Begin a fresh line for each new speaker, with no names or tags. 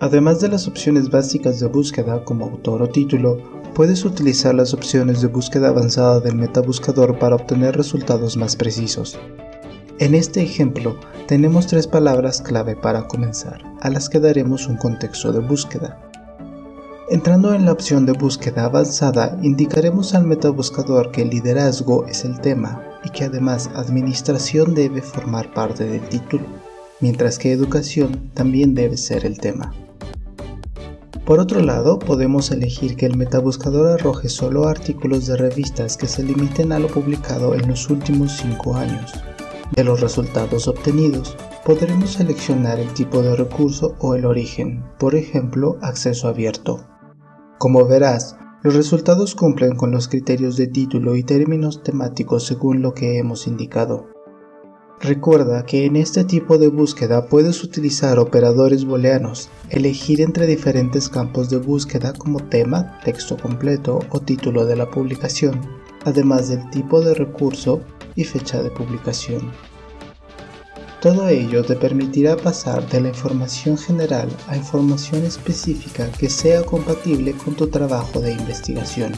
Además de las opciones básicas de búsqueda como autor o título, puedes utilizar las opciones de búsqueda avanzada del metabuscador para obtener resultados más precisos. En este ejemplo, tenemos tres palabras clave para comenzar, a las que daremos un contexto de búsqueda. Entrando en la opción de búsqueda avanzada, indicaremos al metabuscador que el liderazgo es el tema y que además administración debe formar parte del título, mientras que educación también debe ser el tema. Por otro lado, podemos elegir que el metabuscador arroje solo artículos de revistas que se limiten a lo publicado en los últimos 5 años. De los resultados obtenidos, podremos seleccionar el tipo de recurso o el origen, por ejemplo, acceso abierto. Como verás, los resultados cumplen con los criterios de título y términos temáticos según lo que hemos indicado. Recuerda que en este tipo de búsqueda puedes utilizar operadores booleanos, elegir entre diferentes campos de búsqueda como tema, texto completo o título de la publicación, además del tipo de recurso y fecha de publicación. Todo ello te permitirá pasar de la información general a información específica que sea compatible con tu trabajo de investigación.